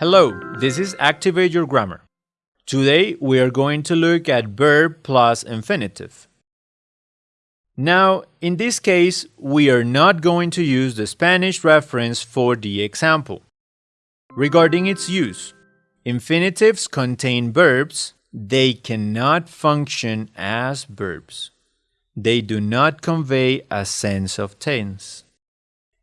Hello, this is Activate Your Grammar. Today we are going to look at verb plus infinitive. Now, in this case, we are not going to use the Spanish reference for the example. Regarding its use, infinitives contain verbs, they cannot function as verbs. They do not convey a sense of tense.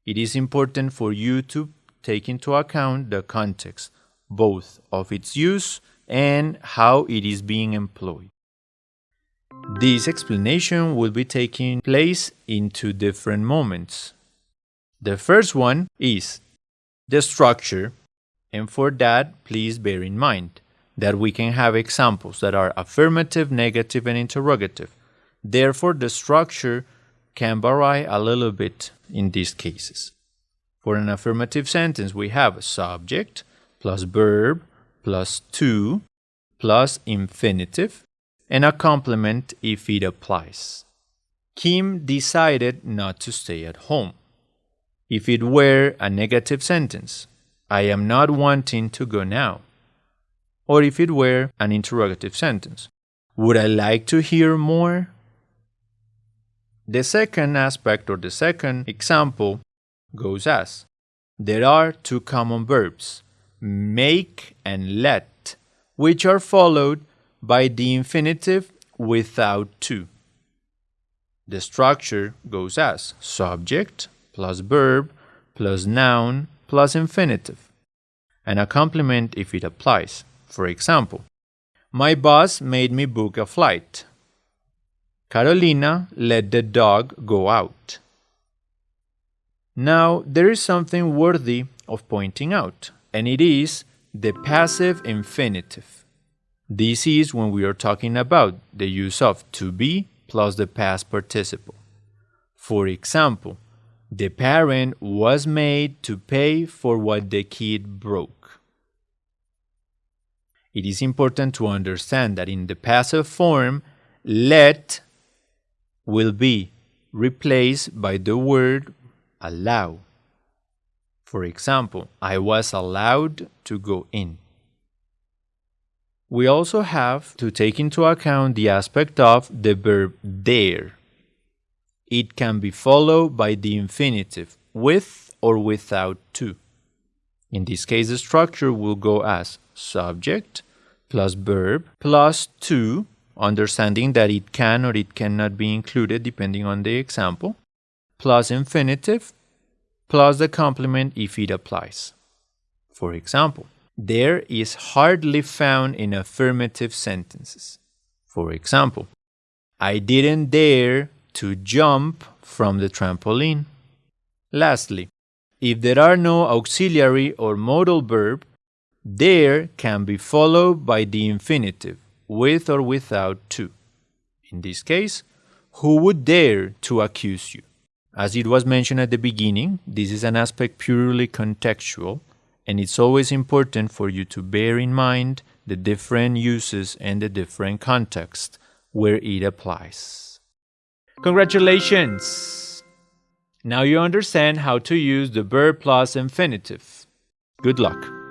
It is important for you to take into account the context, both of its use and how it is being employed. This explanation will be taking place in two different moments. The first one is the structure, and for that, please bear in mind that we can have examples that are affirmative, negative, and interrogative. Therefore, the structure can vary a little bit in these cases. For an affirmative sentence, we have a subject plus verb plus to plus infinitive and a complement if it applies. Kim decided not to stay at home. If it were a negative sentence, I am not wanting to go now. Or if it were an interrogative sentence, would I like to hear more? The second aspect or the second example goes as There are two common verbs, make and let, which are followed by the infinitive without to. The structure goes as subject plus verb plus noun plus infinitive, and a complement if it applies. For example, my boss made me book a flight. Carolina let the dog go out. Now, there is something worthy of pointing out, and it is the passive infinitive. This is when we are talking about the use of to be plus the past participle. For example, the parent was made to pay for what the kid broke. It is important to understand that in the passive form, let will be replaced by the word allow. For example, I was allowed to go in. We also have to take into account the aspect of the verb dare. It can be followed by the infinitive with or without to. In this case, the structure will go as subject plus verb plus to, understanding that it can or it cannot be included depending on the example, plus infinitive plus the complement if it applies. For example, there is hardly found in affirmative sentences. For example, I didn't dare to jump from the trampoline. Lastly, if there are no auxiliary or modal verb, there can be followed by the infinitive, with or without to. In this case, who would dare to accuse you? As it was mentioned at the beginning, this is an aspect purely contextual, and it's always important for you to bear in mind the different uses and the different context where it applies. Congratulations! Now you understand how to use the verb plus infinitive. Good luck!